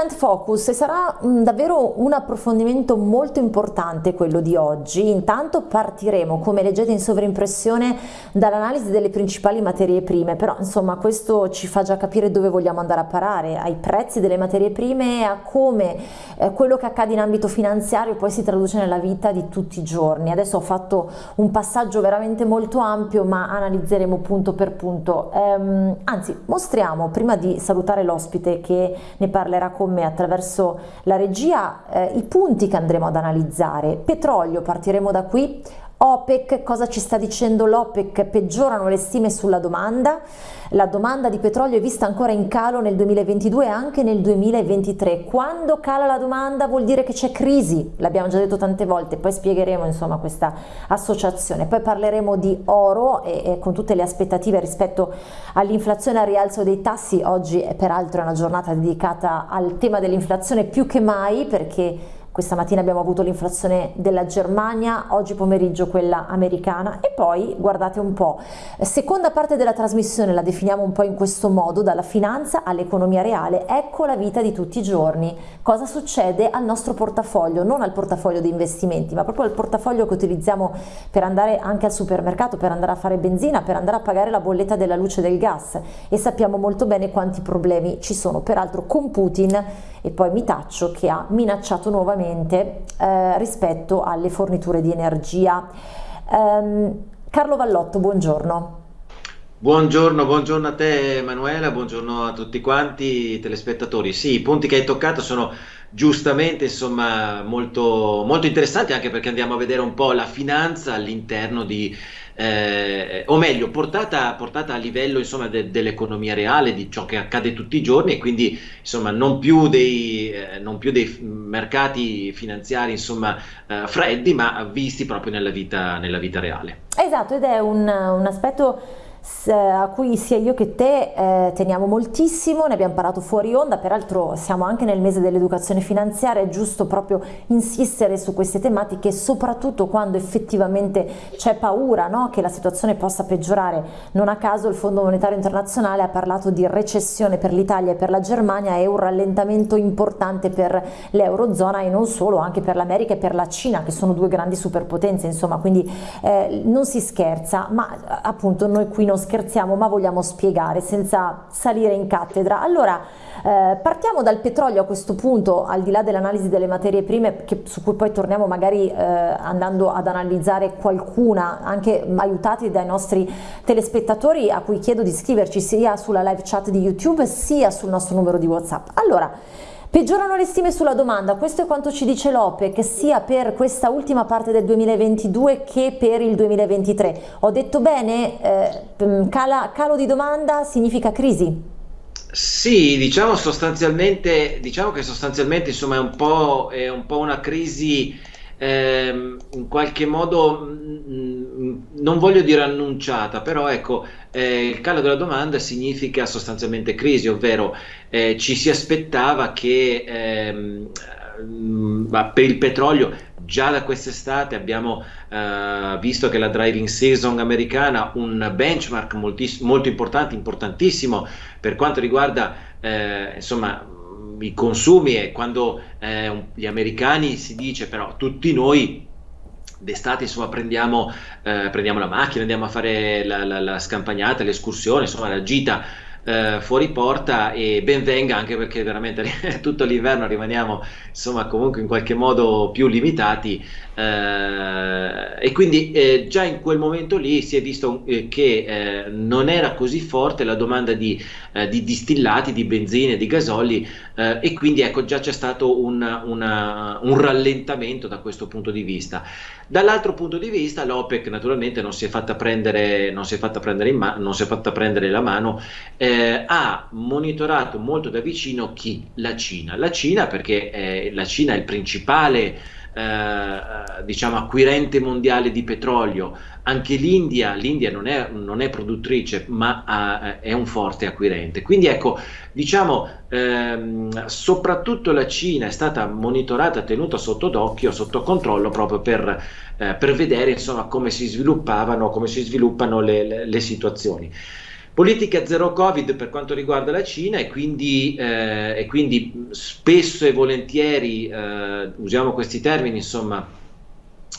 Cent Focus e sarà mm, davvero un approfondimento molto importante quello di oggi. Intanto partiremo, come leggete in sovrimpressione, dall'analisi delle principali materie prime, però insomma questo ci fa già capire dove vogliamo andare a parare, ai prezzi delle materie prime e a come eh, quello che accade in ambito finanziario poi si traduce nella vita di tutti i giorni. Adesso ho fatto un passaggio veramente molto ampio, ma analizzeremo punto per punto. Ehm, anzi, mostriamo, prima di salutare l'ospite che ne parlerà parlerà con me attraverso la regia eh, i punti che andremo ad analizzare. Petrolio, partiremo da qui, OPEC, cosa ci sta dicendo l'OPEC? Peggiorano le stime sulla domanda, la domanda di petrolio è vista ancora in calo nel 2022 e anche nel 2023. Quando cala la domanda vuol dire che c'è crisi, l'abbiamo già detto tante volte, poi spiegheremo insomma questa associazione. Poi parleremo di oro e, e con tutte le aspettative rispetto all'inflazione e al rialzo dei tassi. Oggi peraltro è una giornata dedicata al tema dell'inflazione più che mai perché questa mattina abbiamo avuto l'inflazione della Germania, oggi pomeriggio quella americana. E poi guardate un po', seconda parte della trasmissione la definiamo un po' in questo modo, dalla finanza all'economia reale, ecco la vita di tutti i giorni, cosa succede al nostro portafoglio, non al portafoglio di investimenti, ma proprio al portafoglio che utilizziamo per andare anche al supermercato, per andare a fare benzina, per andare a pagare la bolletta della luce e del gas. E sappiamo molto bene quanti problemi ci sono, peraltro con Putin e poi mi taccio che ha minacciato nuovamente eh, rispetto alle forniture di energia. Um, Carlo Vallotto, buongiorno. Buongiorno, buongiorno a te Emanuela, buongiorno a tutti quanti i telespettatori. Sì, i punti che hai toccato sono giustamente insomma molto, molto interessanti anche perché andiamo a vedere un po' la finanza all'interno di eh, o meglio, portata, portata, a livello insomma, de, dell'economia reale, di ciò che accade tutti i giorni e quindi insomma, non, più dei, eh, non più dei mercati finanziari insomma, eh, freddi, ma visti proprio nella vita, nella vita reale. Esatto, ed è un, un aspetto a cui sia io che te eh, teniamo moltissimo, ne abbiamo parlato fuori onda, peraltro siamo anche nel mese dell'educazione finanziaria, è giusto proprio insistere su queste tematiche, soprattutto quando effettivamente c'è paura no? che la situazione possa peggiorare. Non a caso il Fondo Monetario Internazionale ha parlato di recessione per l'Italia e per la Germania e un rallentamento importante per l'Eurozona e non solo, anche per l'America e per la Cina, che sono due grandi superpotenze, insomma, quindi eh, non si scherza, ma appunto noi qui scherziamo ma vogliamo spiegare senza salire in cattedra. Allora eh, partiamo dal petrolio a questo punto, al di là dell'analisi delle materie prime che, su cui poi torniamo magari eh, andando ad analizzare qualcuna, anche aiutati dai nostri telespettatori a cui chiedo di iscriverci sia sulla live chat di YouTube sia sul nostro numero di WhatsApp. Allora, Peggiorano le stime sulla domanda, questo è quanto ci dice l'OPEC sia per questa ultima parte del 2022 che per il 2023. Ho detto bene, eh, cala, calo di domanda significa crisi? Sì, diciamo sostanzialmente, diciamo che sostanzialmente insomma è un è un po una crisi ehm, in qualche modo, mh, mm, mm, non voglio dire annunciata, però ecco, eh, il calo della domanda significa sostanzialmente crisi, ovvero eh, ci si aspettava che ehm, mm, per il petrolio già da quest'estate abbiamo eh, visto che la driving season americana un benchmark molto importante, importantissimo per quanto riguarda eh, insomma i consumi e quando eh, gli americani si dice però tutti noi d'estate insomma prendiamo, eh, prendiamo, la macchina, andiamo a fare la, la, la scampagnata, l'escursione, insomma la gita eh, fuori porta e ben venga anche perché veramente tutto l'inverno rimaniamo insomma comunque in qualche modo più limitati eh, e quindi eh, già in quel momento lì si è visto eh, che eh, non era così forte la domanda di, eh, di distillati, di benzine, di gasoli e quindi ecco già c'è stato una, una, un rallentamento da questo punto di vista. Dall'altro punto di vista l'OPEC naturalmente non si è fatta prendere, non si è fatta prendere, ma- non si è fatta prendere la mano, eh, ha monitorato molto da vicino chi? La Cina. La Cina perché eh, la Cina è il principale eh, diciamo, acquirente mondiale di petrolio, anche l'India, l'India non, è, non è produttrice ma ha, è un forte acquirente. Quindi ecco, diciamo, ehm, soprattutto la Cina è stata monitorata, tenuta sotto d'occhio, sotto controllo proprio per, eh, per vedere insomma, come si sviluppavano, come si sviluppano le, le, le situazioni. Politica zero Covid per quanto riguarda la Cina e quindi, eh, e quindi spesso e volentieri, eh, usiamo questi termini, insomma,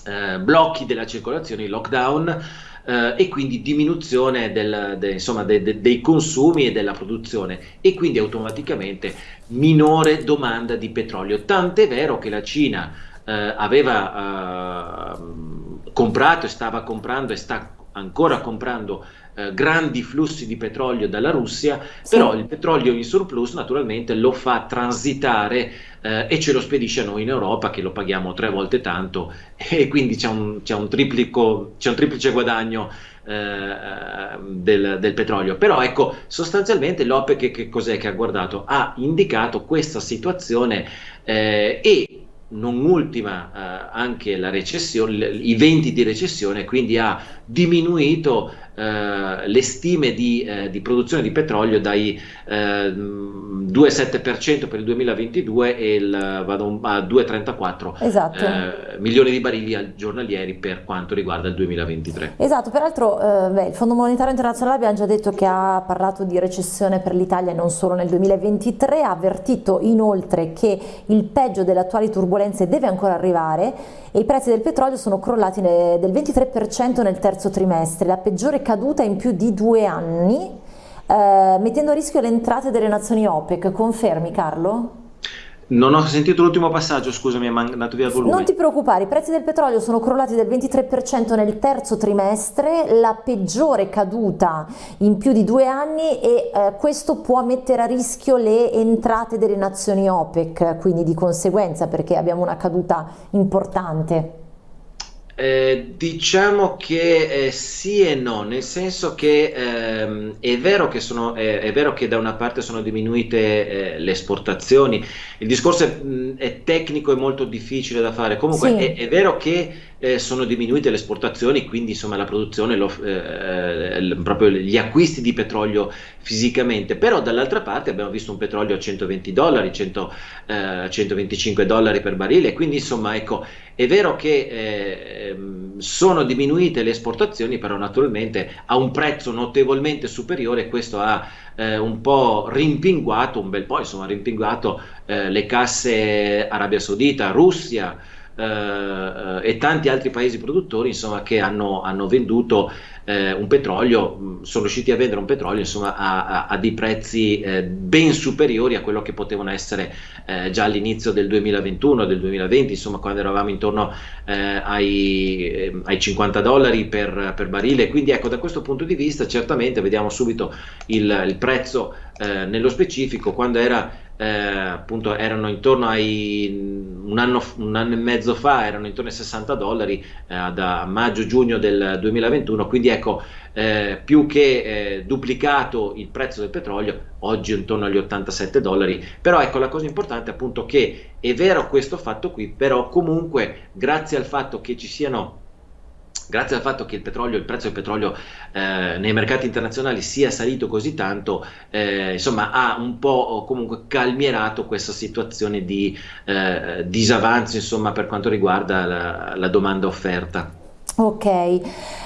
eh, blocchi della circolazione, lockdown, eh, e quindi diminuzione del, de, insomma, de, de, dei consumi e della produzione e quindi automaticamente minore domanda di petrolio. Tant'è vero che la Cina eh, aveva eh, comprato e stava comprando e sta ancora comprando eh, grandi flussi di petrolio dalla Russia, sì. però il petrolio in surplus naturalmente lo fa transitare eh, e ce lo spedisce a noi in Europa che lo paghiamo tre volte tanto e quindi c'è un, c'è un, triplico, c'è un triplice guadagno eh, del, del, petrolio. Però ecco, sostanzialmente l'OPEC che, che cos'è che ha guardato? Ha indicato questa situazione eh, e non ultima eh, anche la recessione, i venti di recessione, quindi ha diminuito eh, le stime di, eh, di, produzione di petrolio dai eh, 2,7% per il 2022 e il, vado a 2,34 esatto. Eh, milioni di barili giornalieri per quanto riguarda il 2023. Esatto, peraltro eh, beh, il Fondo Monetario Internazionale abbiamo già detto che ha parlato di recessione per l'Italia non solo nel 2023, ha avvertito inoltre che il peggio delle attuali turbulenze deve ancora arrivare e i prezzi del petrolio sono crollati del 23% nel terzo trimestre, la peggiore caduta in più di due anni, eh, mettendo a rischio le entrate delle nazioni OPEC. Confermi Carlo? Non ho sentito l'ultimo passaggio, scusami, è mandato via il volume. Non ti preoccupare, i prezzi del petrolio sono crollati del 23% nel terzo trimestre, la peggiore caduta in più di due anni e eh, questo può mettere a rischio le entrate delle nazioni OPEC, quindi di conseguenza perché abbiamo una caduta importante. Eh, diciamo che eh, sì e no, nel senso che ehm, è, vero che sono, è, è, vero che da una parte sono diminuite eh, le esportazioni, il discorso è, mh, è, tecnico e molto difficile da fare, comunque sì. è, è, vero che eh, sono diminuite le esportazioni, quindi insomma la produzione, lo, eh, proprio gli acquisti di petrolio fisicamente, però dall'altra parte abbiamo visto un petrolio a 120 dollari, 100, eh, 125 dollari per barile, quindi insomma ecco, è vero che eh, sono diminuite le esportazioni, però naturalmente a un prezzo notevolmente superiore, questo ha eh, un po' rimpinguato, un bel po' insomma rimpinguato eh, le casse Arabia Saudita, Russia, e tanti altri paesi produttori insomma, che hanno, hanno venduto eh, un petrolio, sono riusciti a vendere un petrolio insomma, a, a, a dei prezzi eh, ben superiori a quello che potevano essere eh, già all'inizio del 2021, del 2020, insomma, quando eravamo intorno eh, ai, eh, ai, 50 dollari per, per, barile. Quindi ecco, da questo punto di vista certamente vediamo subito il, il prezzo nello specifico, quando era eh, appunto erano intorno ai un anno, un anno, e mezzo fa erano intorno ai 60 dollari eh, da maggio-giugno del 2021 quindi ecco eh, più che eh, duplicato il prezzo del petrolio oggi intorno agli 87 dollari. Però ecco la cosa importante appunto che è vero questo fatto qui però comunque grazie al fatto che ci siano grazie al fatto che il, petrolio, il prezzo del petrolio eh, nei mercati internazionali sia salito così tanto, eh, insomma ha un po' comunque calmierato questa situazione di eh, disavanzo insomma, per quanto riguarda la, la domanda offerta. Ok,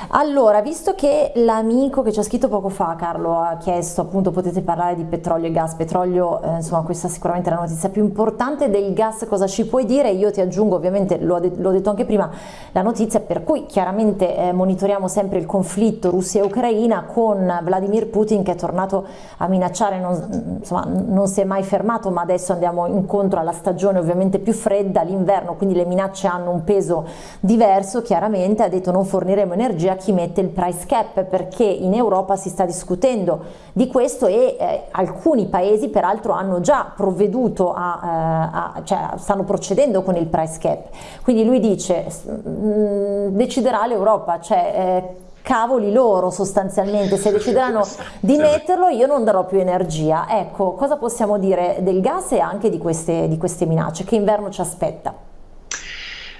allora visto che l'amico che ci ha scritto poco fa, Carlo, ha chiesto appunto potete parlare di petrolio e gas, petrolio, eh, insomma questa sicuramente è la notizia più importante, del gas cosa ci puoi dire? Io ti aggiungo ovviamente, l'ho, de detto anche prima, la notizia per cui chiaramente eh, monitoriamo sempre il conflitto Russia e Ucraina con Vladimir Putin che è tornato a minacciare, non, insomma non si è mai fermato ma adesso andiamo incontro alla stagione ovviamente più fredda, l'inverno, quindi le minacce hanno un peso diverso chiaramente, detto non forniremo energia a chi mette il price cap perché in Europa si sta discutendo di questo e eh, alcuni paesi peraltro hanno già provveduto a, eh, a, cioè stanno procedendo con il price cap quindi lui dice mh, mm, deciderà l'Europa cioè eh, cavoli loro sostanzialmente, se decideranno di metterlo io non darò più energia. Ecco, cosa possiamo dire del gas e anche di queste, di queste minacce? Che inverno ci aspetta?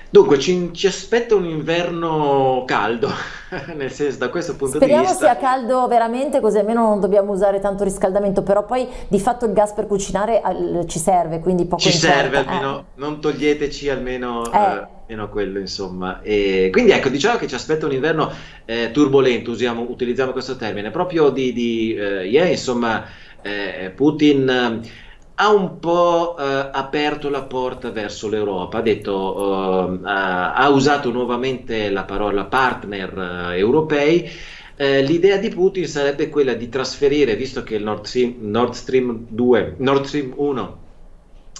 Dunque, ci, ci aspetta un inverno caldo, nel senso da questo punto Speriamo di vista. sia caldo veramente, così almeno non dobbiamo usare tanto riscaldamento, però poi di fatto il gas per cucinare al- ci serve, quindi poco Ci serve importa. almeno, non toglieteci almeno, Eh, eh, eh, almeno quello, insomma. E quindi ecco, diciamo che ci aspetta un inverno eh, turbolento, usiamo- utilizziamo questo termine, proprio di, di eh, ieri, insomma, eh, Putin eh, ha un po' eh, aperto la porta verso l'Europa, ha detto, eh, ha, usato nuovamente la parola partner eh, europei. Eh, l'idea di Putin sarebbe quella di trasferire, visto che il Nord Stream, Nord Stream 2, Nord Stream 1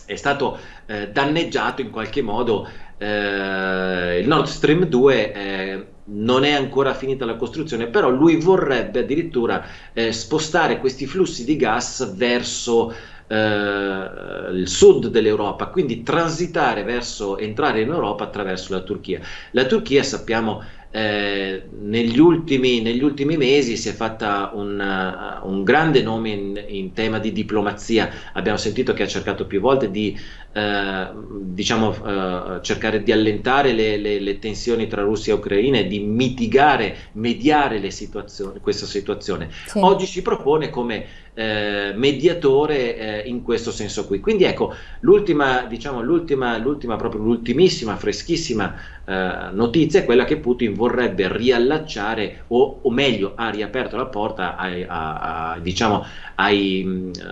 è stato eh, danneggiato in qualche modo. eh, il Nord Stream 2 eh, non è ancora finita la costruzione, però lui vorrebbe addirittura spostare questi flussi di gas verso eh, il sud dell'Europa, quindi transitare verso entrare in Europa attraverso la Turchia. La Turchia sappiamo eh, negli ultimi, negli ultimi mesi si è fatta un, uh, un grande nome in, in tema di diplomazia. Abbiamo sentito che ha cercato più volte di eh, diciamo, eh, cercare di allentare le, le- le tensioni tra Russia e Ucraina e di mitigare, mediare le situazioni- questa situazione. sì. Oggi si propone come eh, mediatore eh, in questo senso qui. Quindi ecco, l'ultima, diciamo, l'ultima, l'ultima, proprio l'ultimissima, freschissima eh, notizia è quella che Putin vorrebbe riallacciare, o, o meglio, ha riaperto la porta ai- a, a- diciamo, ai, mh, eh,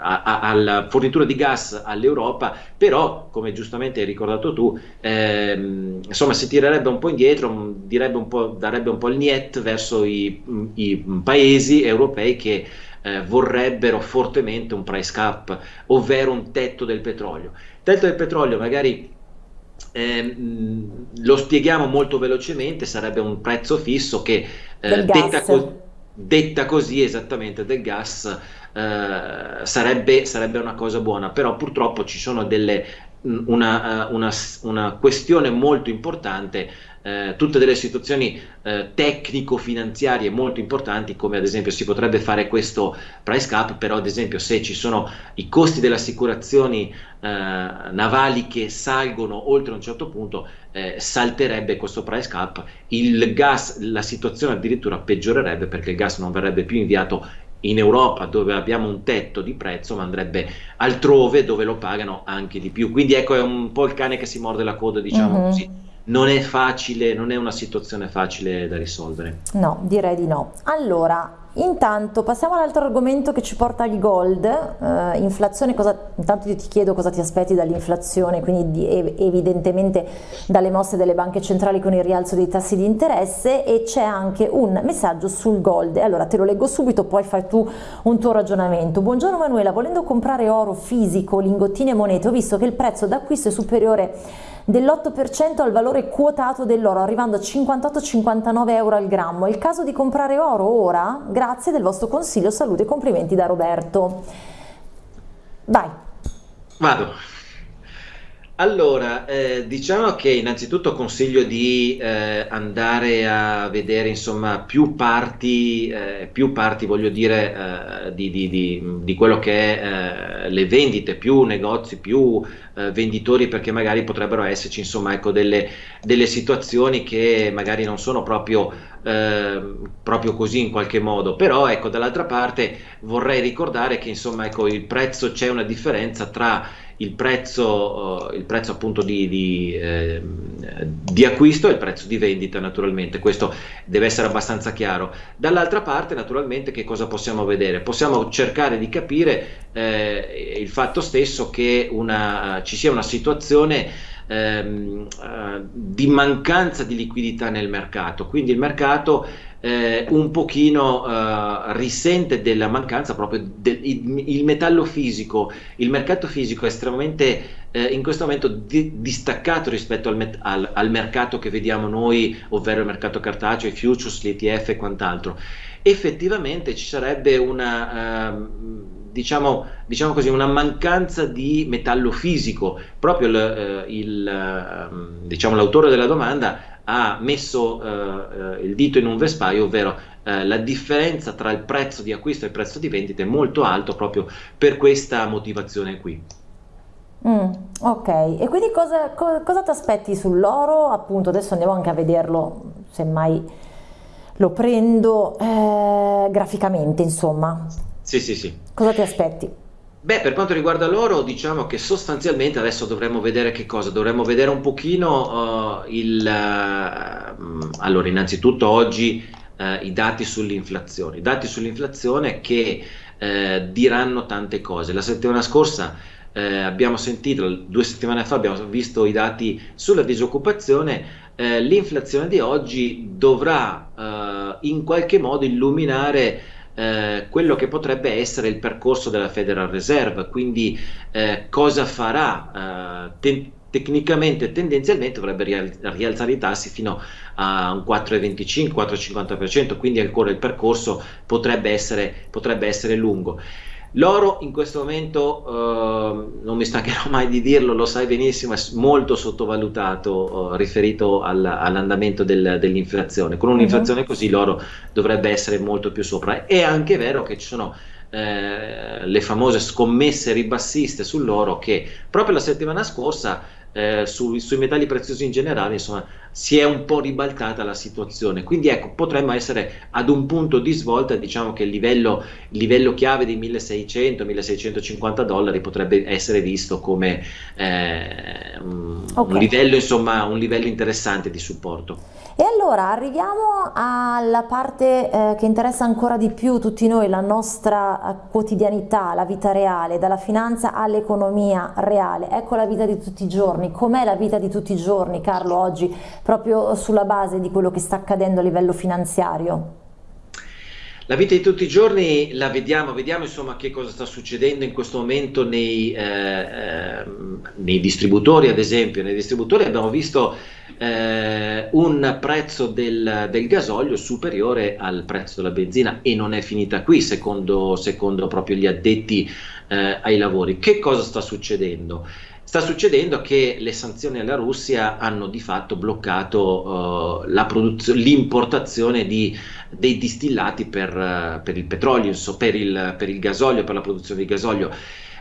a- alla fornitura di gas all'Europa, però, come giustamente hai ricordato tu, ehm, insomma, si tirerebbe un po' indietro, mh, direbbe un po', darebbe un po' il niet verso i, i paesi europei che eh, vorrebbero fortemente un price cap, ovvero un tetto del petrolio. Tetto del petrolio magari ehm, lo spieghiamo molto velocemente, sarebbe un prezzo fisso che eh, detta, co- detta così esattamente del gas eh, sarebbe, sarebbe una cosa buona, però purtroppo ci sono delle, una, eh, una- una questione molto importante, eh, tutte delle situazioni eh, tecnico-finanziarie molto importanti, come ad esempio si potrebbe fare questo price cap, però ad esempio se ci sono i costi delle assicurazioni eh, navali che salgono oltre un certo punto, eh, salterebbe questo price cap, il gas, la situazione addirittura peggiorerebbe perché il gas non verrebbe più inviato in Europa dove abbiamo un tetto di prezzo, ma andrebbe altrove dove lo pagano anche di più. Quindi ecco, è un po' il cane che si morde la coda, diciamo Mhm. così. Non è facile, non è una situazione facile da risolvere. No, direi di no. Allora, intanto passiamo all'altro argomento che ci porta al gold. Eh, inflazione, cosa, intanto io ti chiedo cosa ti aspetti dall'inflazione, quindi di- ev- evidentemente dalle mosse delle banche centrali con il rialzo dei tassi di interesse e c'è anche un messaggio sul gold. Allora te lo leggo subito, poi fai tu un tuo ragionamento. Buongiorno Manuela, volendo comprare oro fisico, lingottine e monete, ho visto che il prezzo d'acquisto è superiore dell'8% al valore quotato dell'oro, arrivando a 58-59 euro al grammo. È il caso di comprare oro ora? Grazie del vostro consiglio, salute e complimenti da Roberto. Vai. Vado. Allora, eh, diciamo che innanzitutto consiglio di eh, andare a vedere insomma più parti, eh, più parti voglio dire, eh, di, di- di- di quello che è eh, le vendite, più negozi, più eh, venditori, perché magari potrebbero esserci insomma ecco delle, delle situazioni che magari non sono proprio, eh, proprio così in qualche modo, però ecco dall'altra parte vorrei ricordare che insomma ecco il prezzo c'è una differenza tra il prezzo, eh, il prezzo appunto di, di, eh, di acquisto e il prezzo di vendita naturalmente, questo deve essere abbastanza chiaro. Dall'altra parte naturalmente che cosa possiamo vedere? Possiamo cercare di capire eh, il fatto stesso che una, ci sia una situazione ehm, eh, di mancanza di liquidità nel mercato, quindi il mercato eh, un pochino eh, risente della mancanza proprio del il, metallo fisico, il mercato fisico è estremamente eh, in questo momento di- distaccato rispetto al, al- al mercato che vediamo noi, ovvero il mercato cartaceo, i futures, gli ETF e quant'altro. Effettivamente ci sarebbe una, ehm, diciamo, diciamo così, una mancanza di metallo fisico. Proprio il, eh, il, ehm, diciamo, l'autore della domanda ha messo eh, eh, il dito in un vespaio, ovvero eh, la differenza tra il prezzo di acquisto e il prezzo di vendita è molto alto proprio per questa motivazione qui. Mm, ok, e quindi cosa, co- cosa ti aspetti sull'oro? Appunto, adesso andiamo anche a vederlo, semmai lo prendo eh, graficamente, insomma. Sì, sì, sì. Cosa ti aspetti? Beh, per quanto riguarda l'oro, diciamo che sostanzialmente adesso dovremmo vedere che cosa? Dovremmo vedere un pochino uh, il... Uh, allora, innanzitutto oggi uh, i dati sull'inflazione. I dati sull'inflazione che diranno tante cose. La settimana scorsa abbiamo sentito, due settimane fa abbiamo visto i dati sulla disoccupazione. l'inflazione di oggi dovrà in qualche modo illuminare eh, quello che potrebbe essere il percorso della Federal Reserve, quindi eh, cosa farà. Eh, te- tecnicamente, tendenzialmente dovrebbe rialzare i tassi fino a un 4,25-4,50%, quindi ancora il percorso potrebbe essere, potrebbe essere lungo. L'oro in questo momento, eh, non mi stancherò mai di dirlo, lo sai benissimo, è molto sottovalutato eh, riferito al, all'andamento del, dell'inflazione. Con un'inflazione uh-huh. così l'oro dovrebbe essere molto più sopra. È anche vero che ci sono eh, le famose scommesse ribassiste sull'oro che proprio la settimana scorsa eh, su, sui metalli preziosi in generale, insomma, si è un po' ribaltata la situazione. Quindi ecco, potremmo essere ad un punto di svolta, diciamo che il livello, il livello chiave dei 1600-1650 dollari potrebbe essere visto come eh, un, okay. un, livello, insomma, un livello interessante di supporto. E allora arriviamo alla parte eh, che interessa ancora di più tutti noi, la nostra eh, quotidianità, la vita reale, dalla finanza all'economia reale. Ecco la vita di tutti i giorni. Com'è la vita di tutti i giorni, Carlo, oggi, proprio sulla base di quello che sta accadendo a livello finanziario? La vita di tutti i giorni la vediamo, vediamo insomma che cosa sta succedendo in questo momento nei, eh, eh, nei distributori, ad esempio. Nei distributori abbiamo visto eh, un prezzo del, del, gasolio superiore al prezzo della benzina e non è finita qui, secondo, secondo proprio gli addetti eh, ai lavori. Che cosa sta succedendo? Sta succedendo che le sanzioni alla Russia hanno di fatto bloccato uh, l'importazione di, dei distillati per, uh, per il petrolio, per il, per il gasolio, per la produzione di gasolio.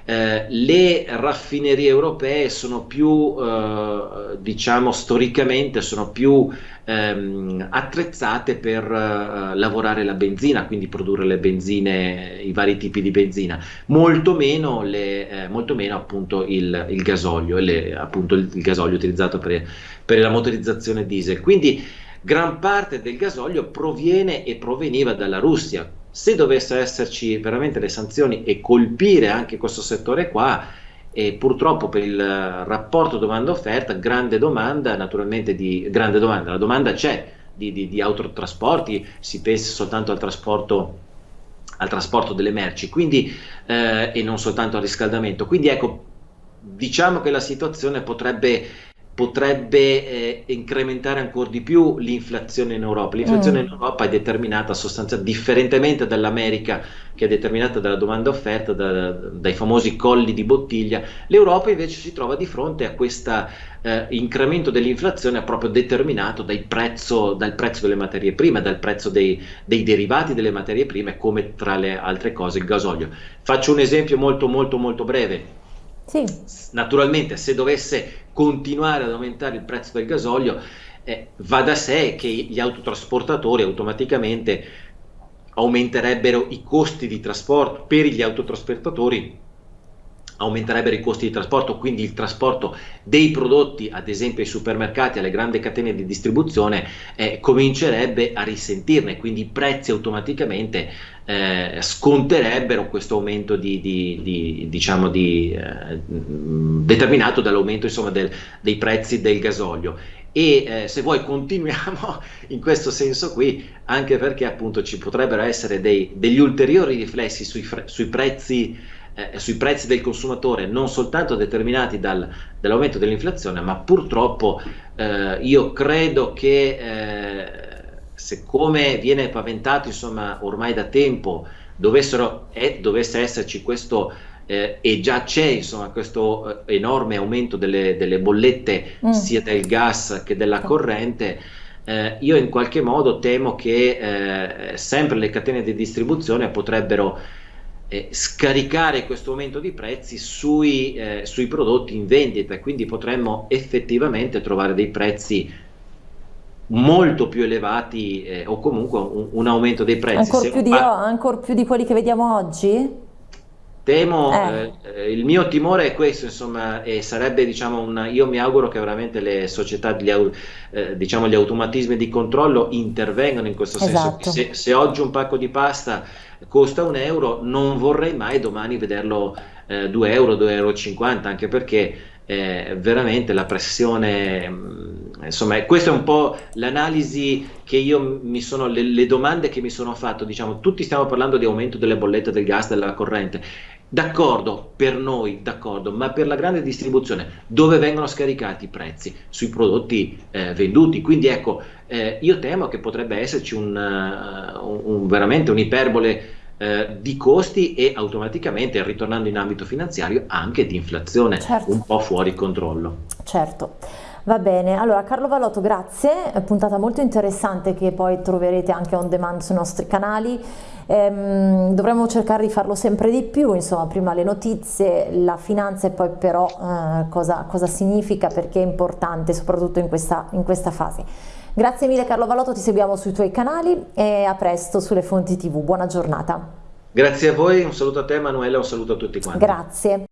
Eh, le raffinerie europee sono più, eh, diciamo, storicamente sono più ehm, attrezzate per eh, lavorare la benzina, quindi produrre le benzine, i vari tipi di benzina, molto meno, le, eh, molto meno appunto il, il gasolio, le, appunto il, il, gasolio utilizzato per, per la motorizzazione diesel. Quindi gran parte del gasolio proviene e proveniva dalla Russia, se dovessero esserci veramente le sanzioni e colpire anche questo settore qua, e purtroppo per il rapporto domanda-offerta, grande domanda, naturalmente di grande domanda, la domanda c'è di, di, di autotrasporti, si pensa soltanto al trasporto, al trasporto delle merci, quindi, eh, e non soltanto al riscaldamento. Quindi ecco, diciamo che la situazione potrebbe potrebbe eh, incrementare ancora di più l'inflazione in Europa. L'inflazione mm. in Europa è determinata sostanzialmente, differentemente dall'America, che è determinata dalla domanda offerta, da, dai famosi colli di bottiglia, l'Europa invece si trova di fronte a questo eh, incremento dell'inflazione proprio determinato prezzo, dal prezzo delle materie prime, dal prezzo dei, dei derivati delle materie prime, come tra le altre cose il gasolio. Faccio un esempio molto molto molto breve sì. Naturalmente se dovesse continuare ad aumentare il prezzo del gasolio, eh, va da sé che gli autotrasportatori automaticamente aumenterebbero i costi di trasporto per gli autotrasportatori aumenterebbero i costi di trasporto, quindi il trasporto dei prodotti, ad esempio ai supermercati, alle grandi catene di distribuzione, eh, comincerebbe a risentirne, quindi i prezzi automaticamente eh, sconterebbero questo aumento di, di, di, diciamo di, eh, determinato dall'aumento insomma, del, dei prezzi del gasolio. E eh, se vuoi continuiamo in questo senso qui anche perché appunto ci potrebbero essere dei, degli ulteriori riflessi sui, sui prezzi eh, sui prezzi del consumatore non soltanto determinati dal, dall'aumento dell'inflazione, ma purtroppo eh, io credo che eh, siccome viene paventato insomma ormai da tempo dovessero, eh, dovesse esserci questo eh, e già c'è insomma questo eh, enorme aumento delle, delle bollette mm. sia del gas che della corrente eh, io in qualche modo temo che eh, sempre le catene di distribuzione potrebbero eh, scaricare questo aumento di prezzi sui, eh, sui prodotti in vendita e quindi potremmo effettivamente trovare dei prezzi molto più elevati eh, o comunque un, un, aumento dei prezzi. Ancora più, di, ancora più di quelli che vediamo oggi? Temo, eh. Eh, il mio timore è questo, insomma, e sarebbe, diciamo, una, io mi auguro che veramente le società, gli, eh, diciamo, gli automatismi di controllo intervengano in questo esatto. senso. Se, se, oggi un pacco di pasta costa un euro, non vorrei mai domani vederlo eh, 2 euro, 2,50 euro, anche perché eh, veramente la pressione, mm, insomma, questa è un po' l'analisi che io mi sono, le, le domande che mi sono fatto, diciamo, tutti stiamo parlando di aumento delle bollette del gas, della corrente, D'accordo, per noi, d'accordo, ma per la grande distribuzione, dove vengono scaricati i prezzi? Sui prodotti eh, venduti. Quindi ecco, eh, io temo che potrebbe esserci un, uh, un, veramente un'iperbole eh, di costi e automaticamente, ritornando in ambito finanziario, anche di inflazione certo. un po' fuori controllo. Certo. Va bene, allora Carlo Valotto grazie, puntata molto interessante che poi troverete anche on demand sui nostri canali, ehm, dovremmo cercare di farlo sempre di più, insomma prima le notizie, la finanza e poi però eh, cosa, cosa, significa, perché è importante soprattutto in questa, in questa fase. Grazie mille Carlo Valotto, ti seguiamo sui tuoi canali e a presto sulle fonti tv, buona giornata. Grazie a voi, un saluto a te Emanuele, un saluto a tutti quanti. Grazie.